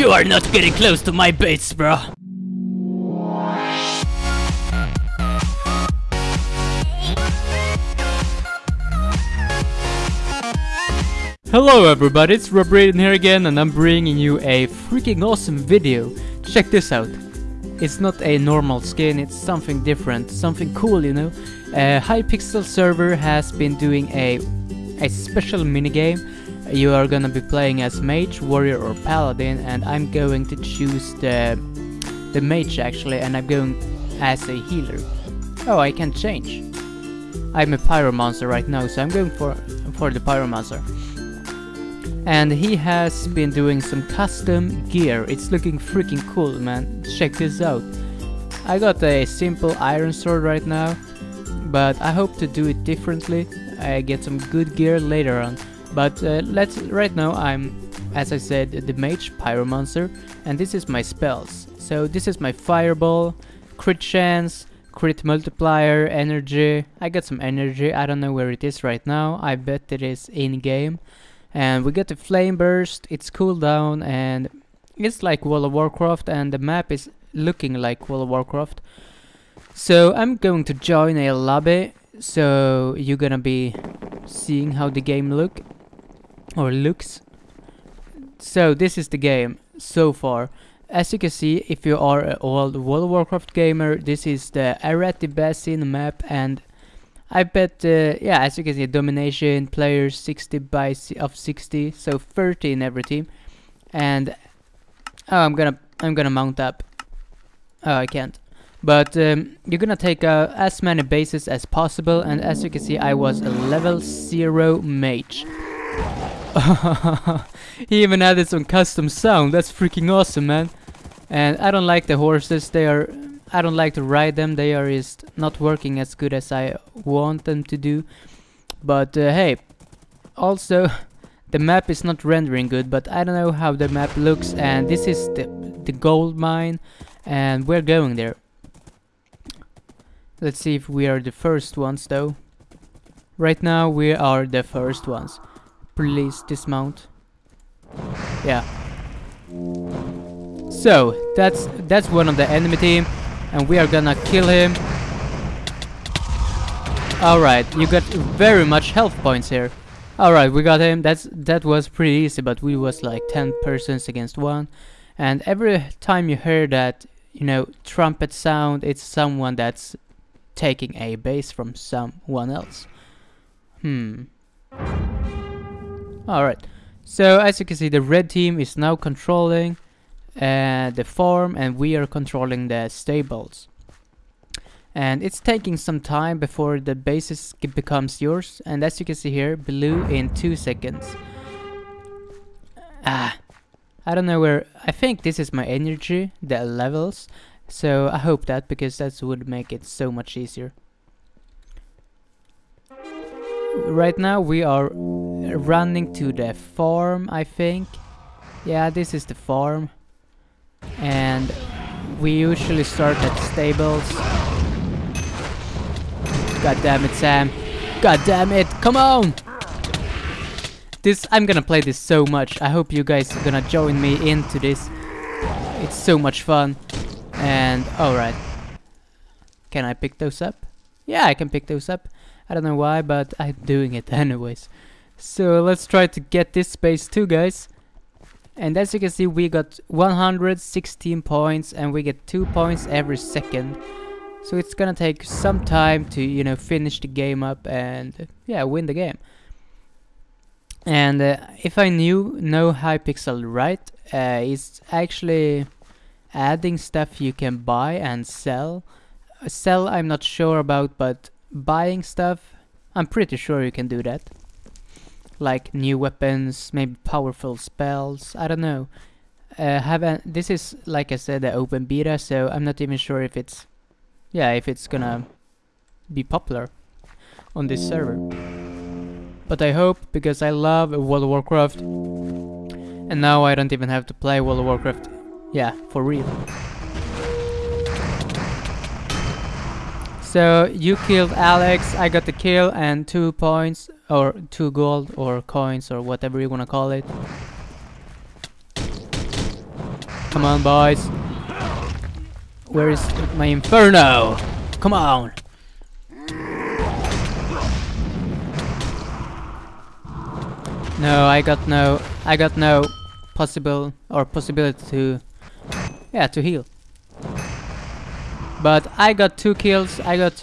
You are not getting close to my base, bro. Hello everybody, it's Rob Raiden here again and I'm bringing you a freaking awesome video. Check this out. It's not a normal skin, it's something different, something cool, you know. Uh, Hypixel server has been doing a, a special minigame. You are gonna be playing as mage, warrior or paladin and I'm going to choose the, the mage actually and I'm going as a healer. Oh, I can change. I'm a pyromancer right now, so I'm going for, for the pyromancer and he has been doing some custom gear. It's looking freaking cool, man. Check this out. I got a simple iron sword right now, but I hope to do it differently. I get some good gear later on. But uh, let's right now I'm, as I said, the mage pyromancer, and this is my spells. So this is my fireball, crit chance, crit multiplier, energy. I got some energy. I don't know where it is right now. I bet it is in game and we get the flame burst it's cooldown and it's like World of Warcraft and the map is looking like World of Warcraft so I'm going to join a lobby so you're gonna be seeing how the game look or looks so this is the game so far as you can see if you are an old World of Warcraft gamer this is the Arathi Basin map and I bet, uh, yeah, as you can see, domination, players 60 by of 60, so 30 in every team. And oh, I'm gonna, I'm gonna mount up. Oh, I can't. But um, you're gonna take uh, as many bases as possible, and as you can see, I was a level zero mage. he even added some custom sound. That's freaking awesome, man. And I don't like the horses. They are I don't like to ride them, they are just not working as good as I want them to do. But uh, hey, also the map is not rendering good, but I don't know how the map looks and this is the, the gold mine and we're going there. Let's see if we are the first ones though. Right now we are the first ones. Please dismount. Yeah. So, that's that's one of the enemy team and we are gonna kill him. Alright, you got very much health points here. Alright, we got him. That's That was pretty easy, but we was like 10 persons against one. And every time you hear that, you know, trumpet sound, it's someone that's taking a base from someone else. Hmm. Alright. So, as you can see, the red team is now controlling uh, the farm and we are controlling the stables. And it's taking some time before the basis becomes yours. And as you can see here, blue in 2 seconds. Ah, I don't know where... I think this is my energy, the levels. So I hope that, because that would make it so much easier. Right now we are running to the farm, I think. Yeah, this is the farm and we usually start at stables. God damn it, Sam. God damn it, come on! This, I'm gonna play this so much. I hope you guys are gonna join me into this. It's so much fun. And, alright. Can I pick those up? Yeah, I can pick those up. I don't know why, but I'm doing it anyways. So let's try to get this space too, guys. And as you can see we got 116 points and we get 2 points every second. So it's gonna take some time to you know finish the game up and yeah win the game. And uh, if I knew no Hypixel right uh, it's actually adding stuff you can buy and sell. Uh, sell I'm not sure about but buying stuff I'm pretty sure you can do that like new weapons, maybe powerful spells, I don't know. Uh, have this is like I said the open beta, so I'm not even sure if it's yeah if it's gonna be popular on this server. But I hope because I love World of Warcraft, and now I don't even have to play World of Warcraft, yeah, for real. So you killed Alex, I got the kill and two points or two gold or coins or whatever you wanna call it. Come on, boys. Where is my inferno? Come on. No, I got no, I got no possible or possibility to, yeah, to heal. But I got two kills. I got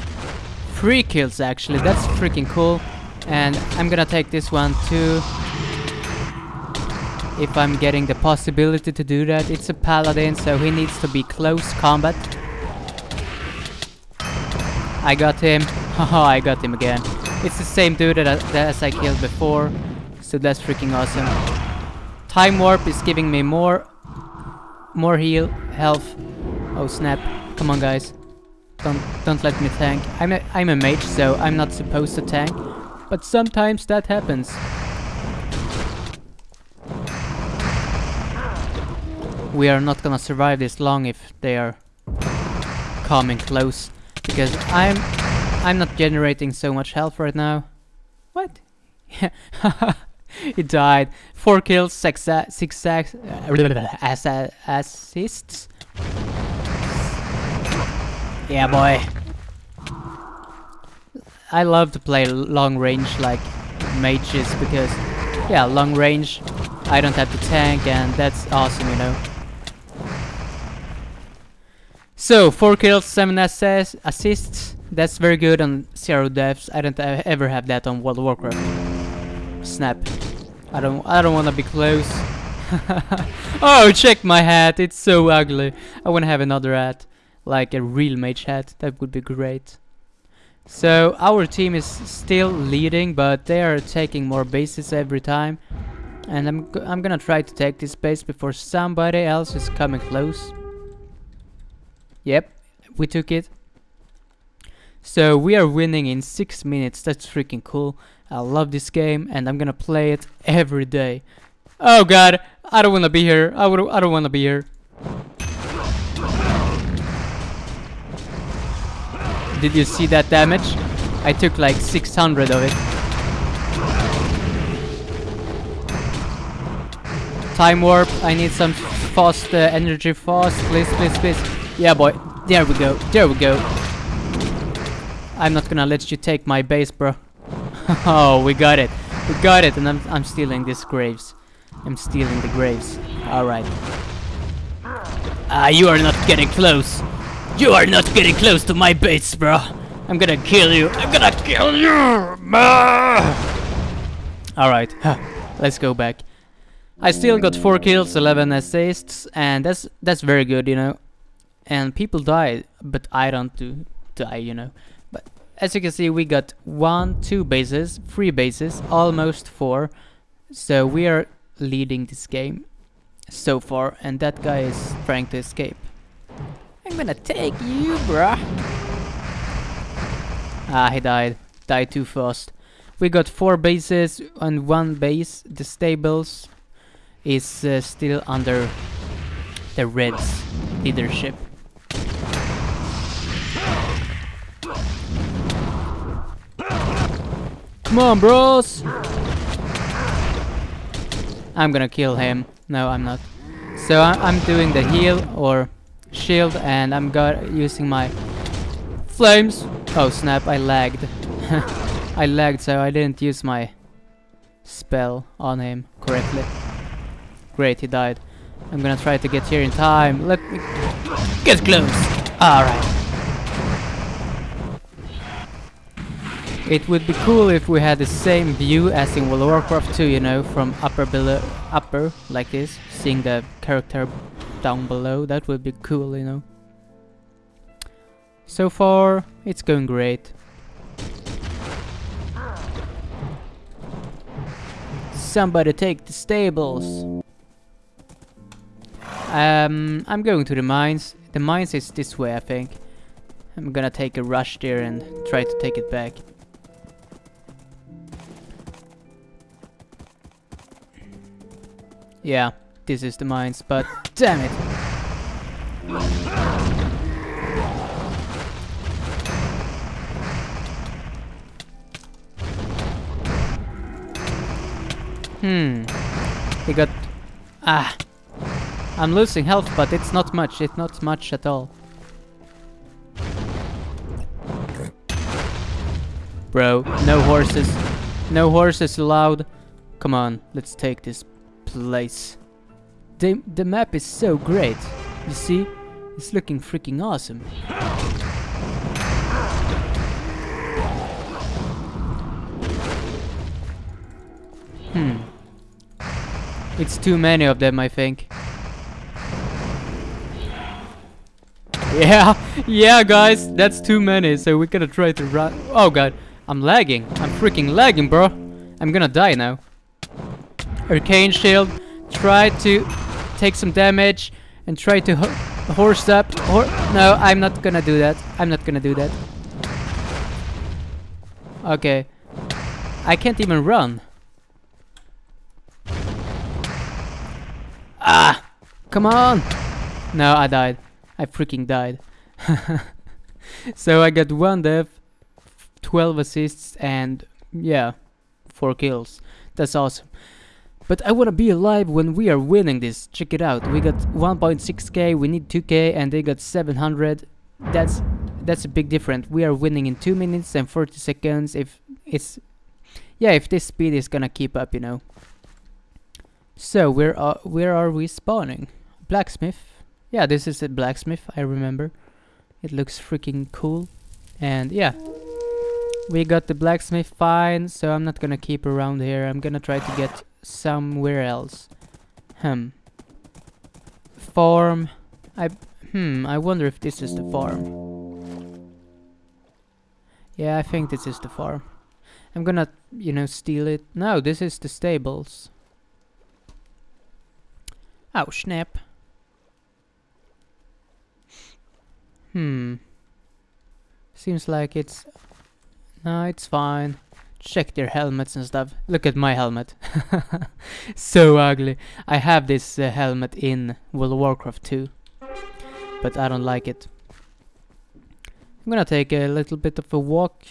three kills actually. That's freaking cool. And I'm gonna take this one too. If I'm getting the possibility to do that. It's a paladin, so he needs to be close combat. I got him. Haha, oh, I got him again. It's the same dude that I, that I killed before. So that's freaking awesome. Time warp is giving me more more heal, health. Oh snap. Come on guys. Don't don't let me tank. I'm a I'm a mage, so I'm not supposed to tank. But sometimes that happens. We are not gonna survive this long if they are coming close. Because I'm I'm not generating so much health right now. What? Yeah, he died. Four kills, six, six uh, ass, assists. Yeah, boy. I love to play long range like mages because, yeah, long range. I don't have to tank, and that's awesome, you know. So, 4 kills, 7 assess assists. That's very good on 0 deaths. I don't ever have that on World of Warcraft. Snap. I don't I don't want to be close. oh, check my hat. It's so ugly. I want to have another hat. Like a real mage hat. That would be great. So, our team is still leading, but they are taking more bases every time. And I'm, I'm gonna try to take this base before somebody else is coming close. Yep, we took it. So we are winning in 6 minutes, that's freaking cool. I love this game and I'm gonna play it every day. Oh god, I don't wanna be here. I, would, I don't wanna be here. Did you see that damage? I took like 600 of it. Time warp, I need some fast uh, energy fast, please, please, please. Yeah, boy. There we go. There we go. I'm not gonna let you take my base, bro. oh, we got it. We got it, and I'm, I'm stealing these graves. I'm stealing the graves. Alright. Ah, you are not getting close. You are not getting close to my base, bro. I'm gonna kill you. I'm gonna kill you. Alright, let's go back. I still got 4 kills, 11 assists, and that's that's very good, you know and people die, but I don't do die, you know. But as you can see, we got one, two bases, three bases, almost four. So we are leading this game so far, and that guy is trying to escape. I'm gonna take you, bruh. Ah, he died. Died too fast. We got four bases and one base. The stables is uh, still under the Reds leadership. Come on, bros! I'm gonna kill him. No, I'm not. So I am doing the heal or shield and I'm got using my flames. Oh snap, I lagged. I lagged so I didn't use my spell on him correctly. Great, he died. I'm gonna try to get here in time. Let me get close. Alright. It would be cool if we had the same view as in World of Warcraft 2, you know, from upper below, upper like this, seeing the character down below. That would be cool, you know. So far, it's going great. Somebody take the stables. Um, I'm going to the mines. The mines is this way, I think. I'm gonna take a rush there and try to take it back. Yeah, this is the mines, but damn it. Hmm. He got... Ah. I'm losing health, but it's not much. It's not much at all. Bro, no horses. No horses allowed. Come on, let's take this place. The, the map is so great. You see? It's looking freaking awesome. Hmm. It's too many of them, I think. Yeah, yeah, guys, that's too many, so we're gonna try to run. Oh god, I'm lagging. I'm freaking lagging, bro. I'm gonna die now. Arcane shield. Try to take some damage and try to ho horse up. Hor no, I'm not gonna do that. I'm not gonna do that. Okay. I can't even run. Ah! Come on! No, I died. I freaking died. so I got one death, 12 assists, and yeah, 4 kills. That's awesome. But I wanna be alive when we are winning this. Check it out. We got 1.6k, we need 2k, and they got 700. That's that's a big difference. We are winning in 2 minutes and 40 seconds if it's... Yeah, if this speed is gonna keep up, you know. So, where are, where are we spawning? Blacksmith. Yeah, this is a blacksmith, I remember. It looks freaking cool. And yeah. We got the blacksmith fine, so I'm not gonna keep around here. I'm gonna try to get somewhere else. Hmm. Farm. I hmm, I wonder if this is the farm. Yeah, I think this is the farm. I'm gonna, you know, steal it. No, this is the stables. Oh, snap. Hmm. Seems like it's... No, it's fine. Check their helmets and stuff. Look at my helmet. so ugly. I have this uh, helmet in World of Warcraft 2. But I don't like it. I'm gonna take a little bit of a walk.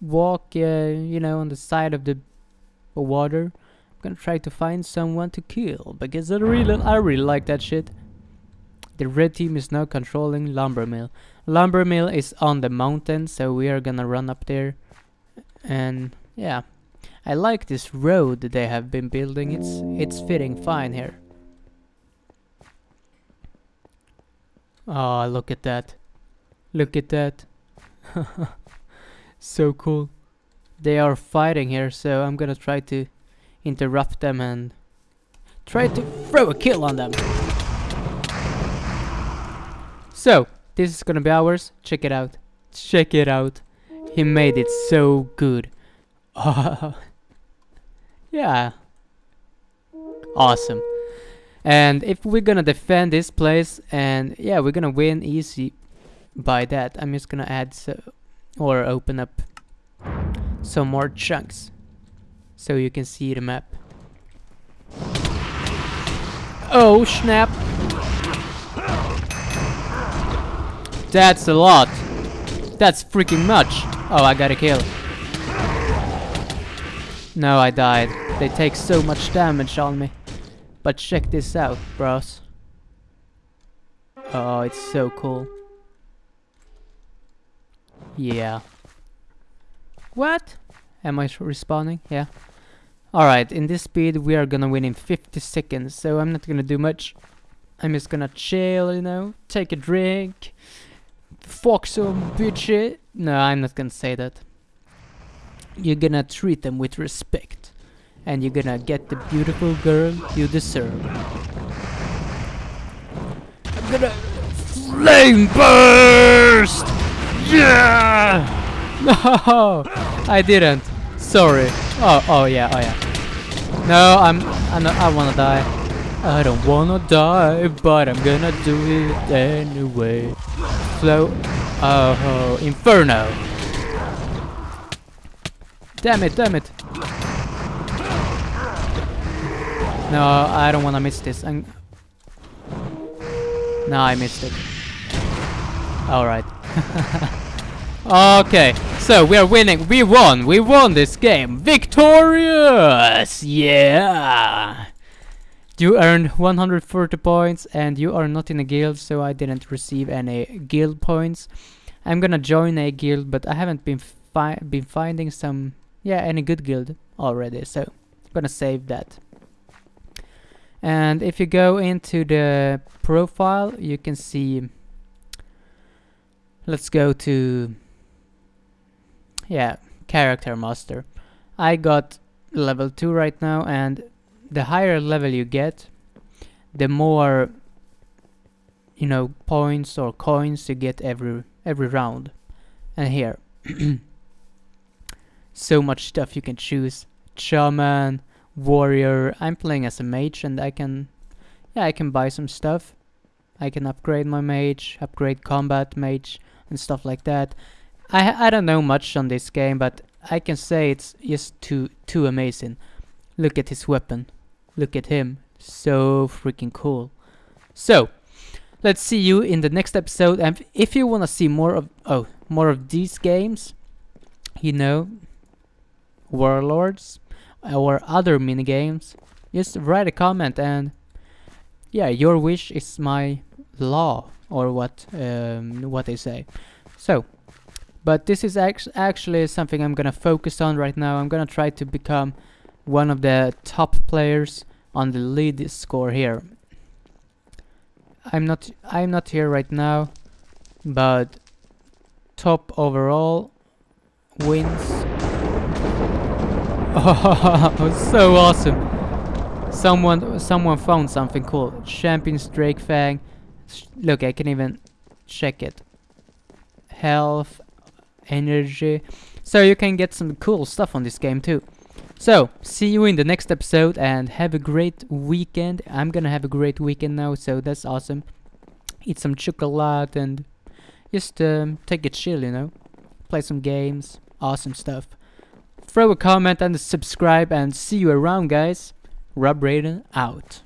Walk, uh, you know, on the side of the water. I'm gonna try to find someone to kill because I really, I really like that shit. The red team is now controlling Lumber Mill. Lumber Mill is on the mountain, so we are gonna run up there. And yeah, I like this road they have been building. It's it's fitting fine here. Oh, look at that! Look at that! so cool. They are fighting here, so I'm gonna try to interrupt them and try to throw a kill on them. So, this is gonna be ours. Check it out. Check it out. He made it so good. yeah. Awesome. And if we're gonna defend this place, and yeah, we're gonna win easy by that. I'm just gonna add so, or open up some more chunks so you can see the map. Oh snap! That's a lot. That's freaking much. Oh, I got a kill. No, I died. They take so much damage on me. But check this out, bros. Oh, it's so cool. Yeah. What? Am I respawning? Yeah. Alright, in this speed we are gonna win in 50 seconds, so I'm not gonna do much. I'm just gonna chill, you know, take a drink, fuck some bitch. No, I'm not gonna say that. You're gonna treat them with respect, and you're gonna get the beautiful girl you deserve. I'm gonna flame burst! Yeah! No, I didn't. Sorry. Oh, oh yeah, oh yeah. No, I'm, I'm not, I wanna die. I don't wanna die, but I'm gonna do it anyway. Flow. Oh, inferno. Damn it, damn it. No, I don't wanna miss this. I'm no, I missed it. Alright. Okay, so we are winning. We won. We won this game. Victorious! Yeah! You earned 140 points and you are not in a guild so I didn't receive any guild points. I'm gonna join a guild but I haven't been fi been finding some yeah any good guild already so I'm gonna save that. And if you go into the profile you can see let's go to yeah character master. I got level 2 right now and the higher level you get, the more you know points or coins you get every every round. And here, so much stuff you can choose: shaman, warrior. I'm playing as a mage, and I can, yeah, I can buy some stuff. I can upgrade my mage, upgrade combat mage, and stuff like that. I I don't know much on this game, but I can say it's just too too amazing. Look at his weapon. Look at him. So freaking cool. So, let's see you in the next episode. And if you want to see more of oh more of these games, you know, Warlords or other mini games, just write a comment and yeah, your wish is my law or what um, what they say. So, but this is act actually something I'm gonna focus on right now. I'm gonna try to become one of the top players on the lead score here. I'm not I'm not here right now, but top overall wins. Oh, so awesome! Someone someone found something cool. Champions Drake Fang. Look, I can even check it. Health, energy. So you can get some cool stuff on this game too. So, see you in the next episode and have a great weekend. I'm gonna have a great weekend now, so that's awesome. Eat some chocolate and just um, take it chill, you know. Play some games, awesome stuff. Throw a comment and subscribe and see you around, guys. Rob Raiden out.